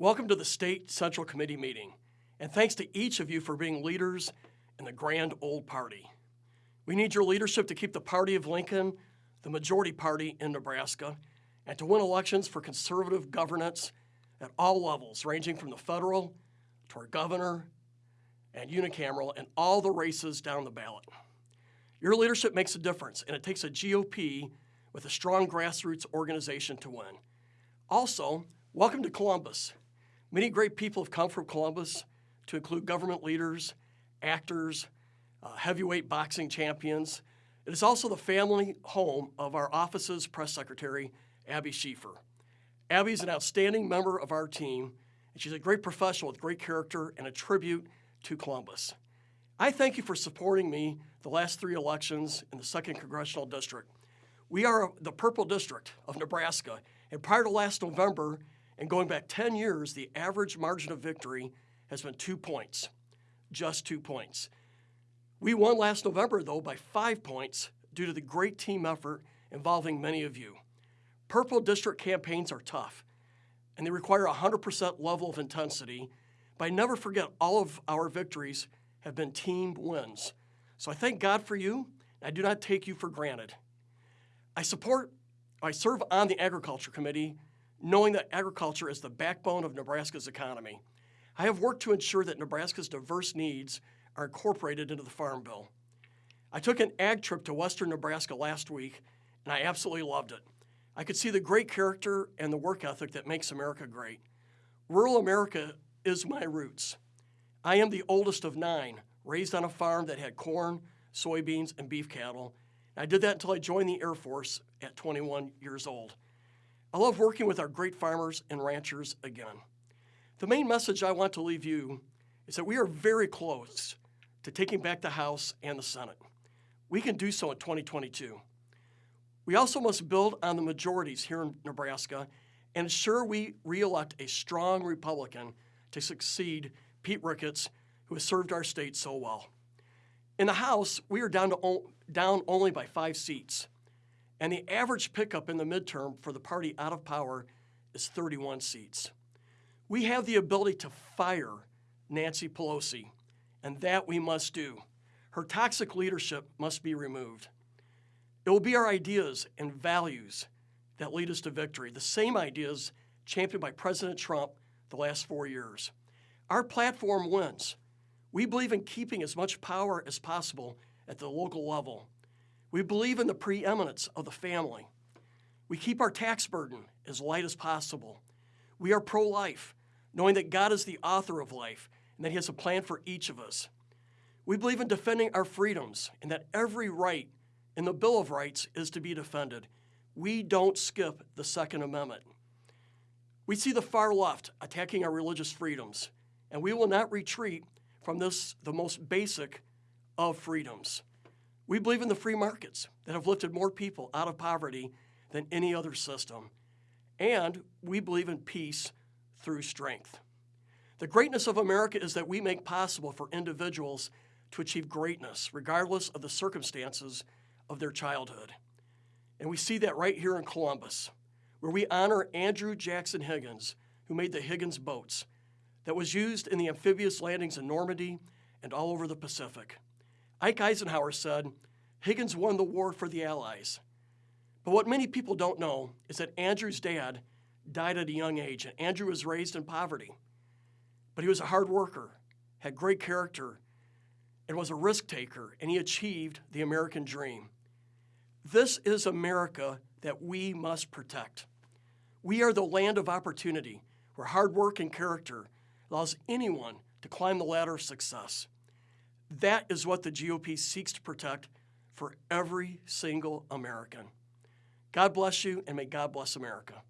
Welcome to the State Central Committee meeting, and thanks to each of you for being leaders in the grand old party. We need your leadership to keep the party of Lincoln the majority party in Nebraska and to win elections for conservative governance at all levels, ranging from the federal to our governor and unicameral and all the races down the ballot. Your leadership makes a difference, and it takes a GOP with a strong grassroots organization to win. Also, welcome to Columbus. Many great people have come from Columbus to include government leaders, actors, uh, heavyweight boxing champions. It is also the family home of our office's press secretary, Abby Schieffer. Abby is an outstanding member of our team, and she's a great professional with great character and a tribute to Columbus. I thank you for supporting me the last three elections in the 2nd Congressional District. We are the Purple District of Nebraska, and prior to last November, and going back 10 years, the average margin of victory has been two points, just two points. We won last November, though, by five points due to the great team effort involving many of you. Purple District campaigns are tough, and they require a 100% level of intensity, but I never forget all of our victories have been team wins. So I thank God for you, and I do not take you for granted. I support, I serve on the Agriculture Committee, knowing that agriculture is the backbone of Nebraska's economy. I have worked to ensure that Nebraska's diverse needs are incorporated into the Farm Bill. I took an ag trip to western Nebraska last week, and I absolutely loved it. I could see the great character and the work ethic that makes America great. Rural America is my roots. I am the oldest of nine, raised on a farm that had corn, soybeans, and beef cattle. I did that until I joined the Air Force at 21 years old. I love working with our great farmers and ranchers again. The main message I want to leave you is that we are very close to taking back the House and the Senate. We can do so in 2022. We also must build on the majorities here in Nebraska and ensure we reelect a strong Republican to succeed Pete Ricketts, who has served our state so well. In the House, we are down, to down only by five seats, and the average pickup in the midterm for the party out of power is 31 seats. We have the ability to fire Nancy Pelosi, and that we must do. Her toxic leadership must be removed. It will be our ideas and values that lead us to victory, the same ideas championed by President Trump the last four years. Our platform wins. We believe in keeping as much power as possible at the local level. We believe in the preeminence of the family. We keep our tax burden as light as possible. We are pro-life, knowing that God is the author of life and that He has a plan for each of us. We believe in defending our freedoms and that every right in the Bill of Rights is to be defended. We don't skip the Second Amendment. We see the far left attacking our religious freedoms, and we will not retreat from this, the most basic of freedoms. We believe in the free markets that have lifted more people out of poverty than any other system. And we believe in peace through strength. The greatness of America is that we make possible for individuals to achieve greatness, regardless of the circumstances of their childhood. And we see that right here in Columbus, where we honor Andrew Jackson Higgins, who made the Higgins boats that was used in the amphibious landings in Normandy and all over the Pacific. Ike Eisenhower said, Higgins won the war for the Allies. But what many people don't know is that Andrew's dad died at a young age, and Andrew was raised in poverty. But he was a hard worker, had great character, and was a risk taker, and he achieved the American dream. This is America that we must protect. We are the land of opportunity where hard work and character allows anyone to climb the ladder of success. That is what the GOP seeks to protect for every single American. God bless you and may God bless America.